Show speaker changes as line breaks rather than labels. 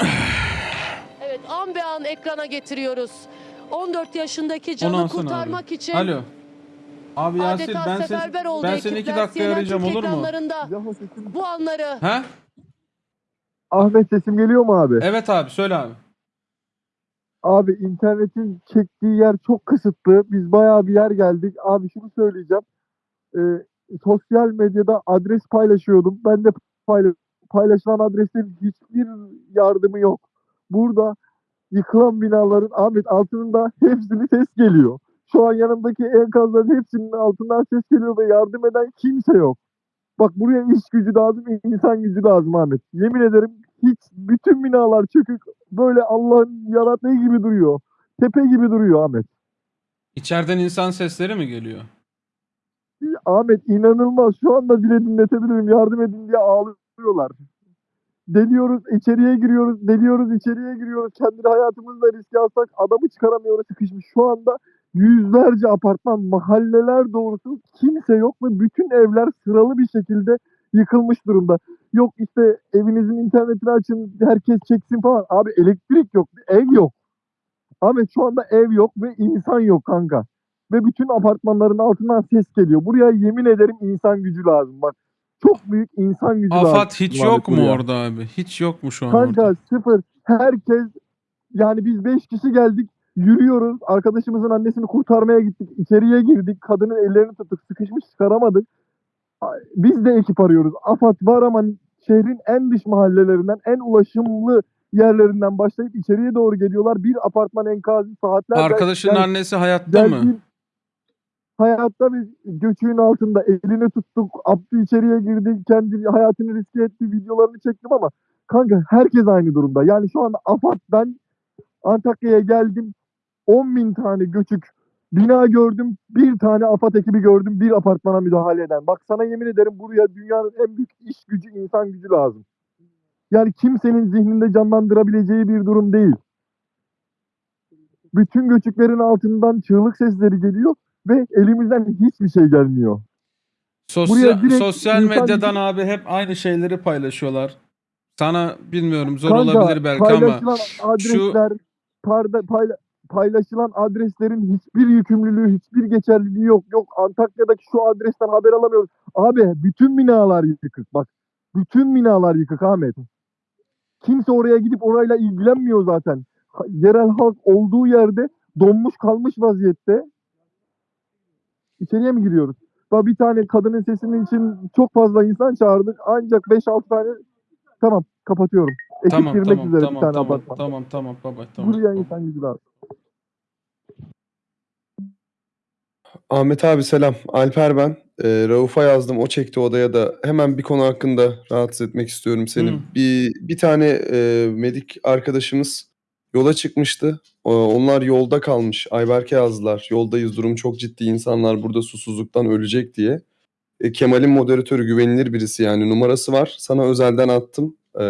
Evet an be an ekrana getiriyoruz. 14 yaşındaki canı kurtarmak
abi.
için
Alo. Abi Yasir
adeta
ben,
seferber oldu
ben seni iki
ekipler.
dakikaya
CNN
arayacağım
Türk
olur mu?
ekranlarında
Yahu sesim...
bu anları
He?
Ahmet sesim geliyor mu abi?
Evet abi söyle abi.
Abi internetin çektiği yer çok kısıtlı. Biz bayağı bir yer geldik. Abi şunu söyleyeceğim. Ee, sosyal medyada adres paylaşıyordum. Ben de payla- paylaşılan adreslerin hiçbir yardımı yok. Burada yıkılan binaların Ahmet altında hepsinin ses geliyor. Şu an yanımdaki enkazların hepsinin altından ses geliyor ve yardım eden kimse yok. Bak buraya iş gücü lazım, insan gücü lazım Ahmet. Yemin ederim hiç bütün binalar çökük böyle Allah'ın yarattığı gibi duruyor. Tepe gibi duruyor Ahmet.
İçeriden insan sesleri mi geliyor?
Ahmet inanılmaz. Şu anda bile dinletebilirim. Yardım edin diye ağlıyorlar. Deliyoruz, içeriye giriyoruz, deliyoruz, içeriye giriyoruz. Kendi hayatımızla riske alsak adamı çıkaramıyoruz sıkışmış. Şu anda yüzlerce apartman, mahalleler doğrusu kimse yok ve bütün evler sıralı bir şekilde yıkılmış durumda. Yok işte evinizin internetini açın, herkes çeksin falan. Abi elektrik yok, ev yok. Ahmet şu anda ev yok ve insan yok kanka. Ve bütün apartmanların altından ses geliyor. Buraya yemin ederim insan gücü lazım. Bak çok büyük insan gücü.
Afat hiç yok mu orada abi? Hiç yok mu şu an
Kanka
orada?
sıfır. Herkes yani biz beş kişi geldik. Yürüyoruz. Arkadaşımızın annesini kurtarmaya gittik. İçeriye girdik. Kadının ellerini tuttuk. Sıkışmış çıkaramadık. Biz de ekip arıyoruz. AFAD var ama şehrin en dış mahallelerinden, en ulaşımlı yerlerinden başlayıp içeriye doğru geliyorlar. Bir apartman enkazı saatlerce...
Arkadaşının annesi hayatta mı?
Hayatta biz göçüğün altında elini tuttuk. Abdü içeriye girdi. Kendi hayatını riske etti. Videolarını çektim ama kanka herkes aynı durumda. Yani şu anda AFAD ben Antakya'ya geldim. 10 bin tane göçük bina gördüm. Bir tane AFAD ekibi gördüm. Bir apartmana müdahale eden. Bak sana yemin ederim buraya dünyanın en büyük iş gücü, insan gücü lazım. Yani kimsenin zihninde canlandırabileceği bir durum değil. Bütün göçüklerin altından çığlık sesleri geliyor ve elimizden hiçbir şey gelmiyor.
Sosyal, sosyal
insan-
medyadan abi hep aynı şeyleri paylaşıyorlar. Sana bilmiyorum zor
Kanka,
olabilir belki ama
adresler, parda, payla- paylaşılan adreslerin hiçbir yükümlülüğü, hiçbir geçerliliği yok. Yok Antakya'daki şu adresten haber alamıyoruz. Abi bütün binalar yıkık bak. Bütün binalar yıkık Ahmet. Kimse oraya gidip orayla ilgilenmiyor zaten. Yerel halk olduğu yerde donmuş kalmış vaziyette. İçeriye mi giriyoruz? Bak bir tane kadının sesinin için çok fazla insan çağırdık. Ancak 5-6 tane Tamam kapatıyorum. Ekip
tamam
girmek
tamam
üzere bir
tamam
tane
tamam
apartman.
tamam tamam baba tamam.
Buraya insan gücü lazım.
Ahmet abi selam. Alper ben. Ee, Rauf'a yazdım. O çekti odaya da. Hemen bir konu hakkında rahatsız etmek istiyorum seni.
Hı.
Bir bir tane e, medik arkadaşımız yola çıkmıştı. O- onlar yolda kalmış. Ayberk'e yazdılar. Yoldayız durum çok ciddi. İnsanlar burada susuzluktan ölecek diye. E, Kemal'in moderatörü güvenilir birisi yani numarası var. Sana özelden attım. E,